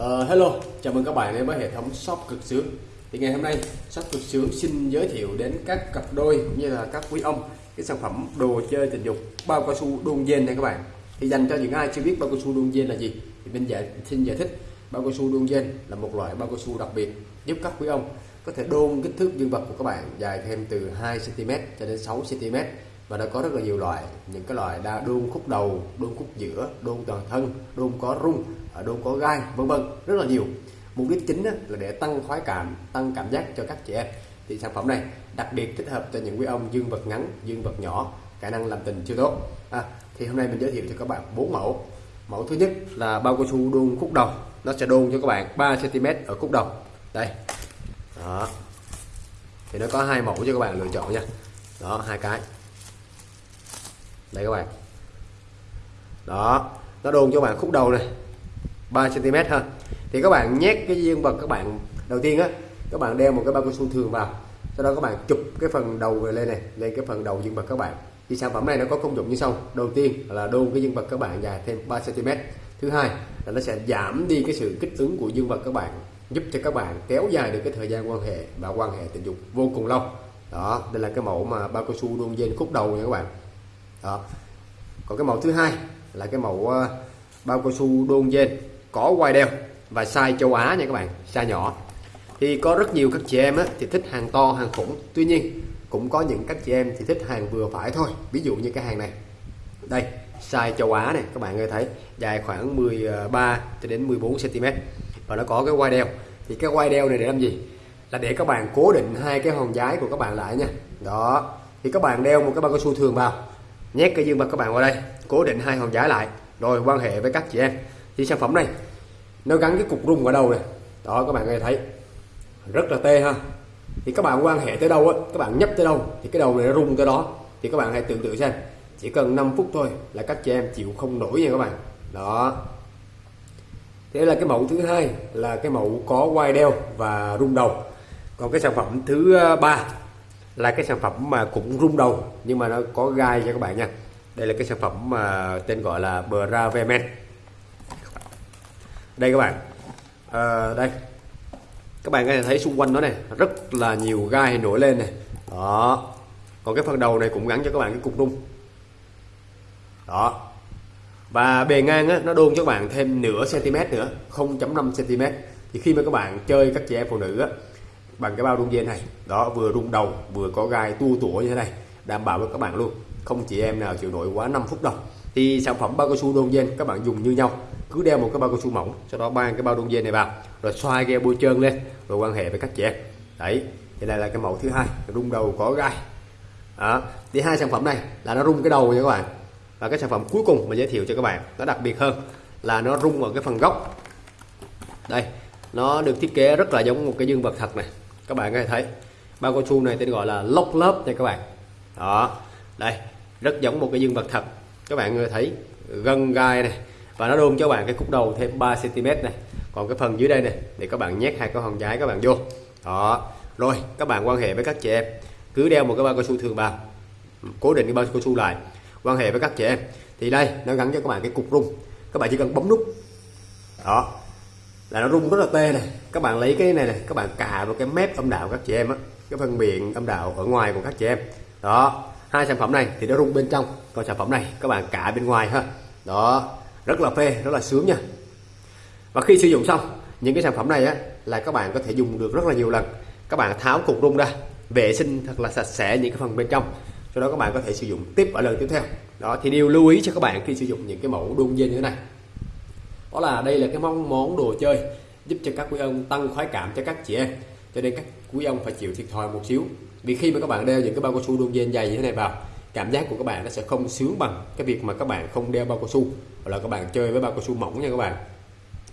Uh, hello, chào mừng các bạn đến với hệ thống shop cực sướng. Thì ngày hôm nay shop cực sướng xin giới thiệu đến các cặp đôi cũng như là các quý ông cái sản phẩm đồ chơi tình dục bao cao su đôn dên này các bạn. Thì dành cho những ai chưa biết bao cao su đôn dên là gì thì mình giải xin giải thích. Bao cao su đôn dên là một loại bao cao su đặc biệt giúp các quý ông có thể đôn kích thước dương vật của các bạn dài thêm từ 2 cm cho đến 6 cm và đã có rất là nhiều loại những cái loại đa đôn khúc đầu đôn khúc giữa đôn toàn thân đôn có rung đôn có gai vân vân rất là nhiều. Mục đích chính là để tăng khoái cảm tăng cảm giác cho các chị em. Thì sản phẩm này đặc biệt thích hợp cho những quý ông dương vật ngắn dương vật nhỏ khả năng làm tình chưa tốt. À, thì hôm nay mình giới thiệu cho các bạn bốn mẫu. Mẫu thứ nhất là bao cao su đôn khúc đầu. Nó sẽ đôn cho các bạn 3 cm ở khúc đầu. Đây. Đó. Thì nó có hai mẫu cho các bạn lựa chọn nha. Đó hai cái. Đây các bạn. Đó. Nó đôn cho bạn khúc đầu này. 3 cm ha. Thì các bạn nhét cái dương vật các bạn đầu tiên á, các bạn đeo một cái bao cao su thường vào, sau đó các bạn chụp cái phần đầu về lên này, lên cái phần đầu dương vật các bạn. Thì sản phẩm này nó có công dụng như sau. Đầu tiên là đôn cái dương vật các bạn dài thêm 3 cm thứ hai là nó sẽ giảm đi cái sự kích ứng của dương vật các bạn, giúp cho các bạn kéo dài được cái thời gian quan hệ và quan hệ tình dục vô cùng lâu. Đó, đây là cái mẫu mà bao cao su đôn dên khúc đầu nha các bạn. Đó. Còn cái mẫu thứ hai là cái mẫu ờ, bao cao su đôn dên có quai đeo và size châu Á nha các bạn size nhỏ. Thì có rất nhiều các chị em á, thì thích hàng to hàng khủng. Tuy nhiên cũng có những các chị em thì thích hàng vừa phải thôi. Ví dụ như cái hàng này. Đây size châu Á này các bạn có thấy. Dài khoảng 13 cho đến 14 cm và nó có cái quai đeo. Thì cái quai đeo này để làm gì? Là để các bạn cố định hai cái hòn giái của các bạn lại nha. Đó. Thì các bạn đeo một cái bao cao su thường vào. Nhét cái dương vật các bạn vào đây. Cố định hai hòn giái lại. Rồi quan hệ với các chị em thì sản phẩm này, nó gắn cái cục rung ở đầu này. Đó, các bạn nghe thấy. Rất là tê ha. Thì các bạn quan hệ tới đâu á, các bạn nhấp tới đâu, thì cái đầu này nó rung tới đó. Thì các bạn hãy tưởng tượng xem, chỉ cần 5 phút thôi là các chị em chịu không nổi nha các bạn. Đó. Thế là cái mẫu thứ hai là cái mẫu có quai đeo và rung đầu. Còn cái sản phẩm thứ ờ, ba là cái sản phẩm mà cũng rung đầu, nhưng mà nó có gai cho các bạn nha. Đây là cái sản phẩm mà tên gọi là Bravemen đây các bạn. À, đây. Các bạn có thể thấy xung quanh nó này rất là nhiều gai nổi lên này. Đó. Còn cái phần đầu này cũng gắn cho các bạn cái cục rung đó. Và bề ngang á, nó đôn cho các bạn thêm nửa cm nữa 0.5 cm. Thì khi mà các bạn chơi các chị em phụ nữ á, bằng cái bao rung dây này đó vừa rung đầu vừa có gai tua tủa như thế này đảm bảo với các bạn luôn. Không chị em nào chịu nổi quá 5 phút đâu. Thì sản phẩm bao cao su đôn dên các bạn dùng như nhau cứ đeo một cái bao cao su mỏng sau đó mang cái bao đông dây này vào rồi xoay ghe bôi trơn lên rồi quan hệ với các trẻ, đấy thì đây là cái mẫu thứ hai rung đầu có gai. Đó thì hai sản phẩm này là nó rung cái đầu nha các bạn. Và cái sản phẩm cuối cùng mà giới thiệu cho các bạn nó đặc biệt hơn là nó rung ở cái phần gốc. Đây nó được thiết kế rất là giống một cái dương vật thật này. Các bạn có thể thấy bao cao su này tên gọi là lốc lớp nha các bạn. Đó đây rất giống một cái dương vật thật. Các bạn thấy gân gai này và nó đôn cho bạn cái khúc đầu thêm 3 cm này. Còn cái phần dưới đây này, để các bạn nhét hai cái hòn trái các bạn vô. Đó. Rồi, các bạn quan hệ với các chị em. Cứ đeo một cái bao cao su thường vào. Ừ, cố định cái bao cao su lại. Quan hệ với các chị em. Thì đây, nó gắn cho các bạn cái cục rung. Các bạn chỉ cần bấm nút. Đó. Là nó rung rất là tê này. Các bạn lấy cái này này, các bạn cà vào cái mép âm đạo các chị em á. Cái phần miệng âm đạo ở ngoài của các chị em. Đó. Hai sản phẩm này thì nó rung bên trong. Còn sản phẩm này, các bạn cả bên ngoài ha. Đó rất là phê, rất là sướng nha. Và khi sử dụng xong, những cái sản phẩm này á, là các bạn có thể dùng được rất là nhiều lần. Các bạn tháo cục rung ra, vệ sinh thật là sạch sẽ những cái phần bên trong. Sau đó các bạn có thể sử dụng tiếp ở lần tiếp theo. Đó, thì điều lưu ý cho các bạn khi sử dụng những cái mẫu đun dây như thế này. Đó là đây là cái món món đồ chơi giúp cho các quý ông tăng khoái cảm cho các chị em. Cho nên các quý ông phải chịu thiệt thòi một xíu. Vì khi mà các bạn đeo những cái bao cao su đun dây dày như thế này vào cảm giác của các bạn nó sẽ không sướng bằng cái việc mà các bạn không đeo bao cao su, hoặc là các bạn chơi với bao cao su mỏng nha các bạn.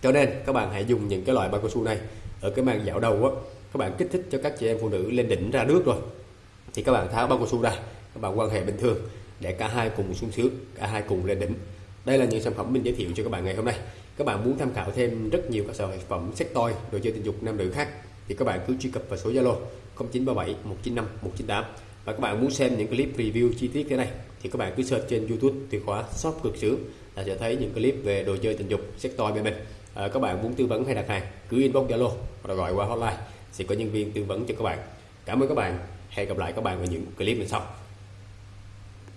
Cho nên, các bạn hãy dùng những cái loại bao cao su này ở cái màn dạo đầu á, các bạn kích thích cho các chị em phụ nữ lên đỉnh ra nước rồi. Thì các bạn tháo bao cao su ra, các bạn quan hệ bình thường, để cả hai cùng sung sướng, cả hai cùng lên đỉnh. Đây là những sản phẩm mình giới thiệu cho các bạn ngày hôm nay. Các bạn muốn tham khảo thêm rất nhiều các sản phẩm sex toy, đồ chơi tình dục nam nữ khác, thì các bạn cứ truy cập vào số Zalo 0937 195 198 và các bạn muốn xem những clip review chi tiết thế này thì các bạn cứ search trên YouTube từ khóa shop cực sướng là sẽ thấy những clip về đồ chơi tình dục sex toy bên mình. À, các bạn muốn tư vấn hay đặt hàng cứ inbox zalo hoặc gọi qua hotline sẽ có nhân viên tư vấn cho các bạn. Cảm ơn các bạn. Hẹn gặp lại các bạn ở những clip lần sau.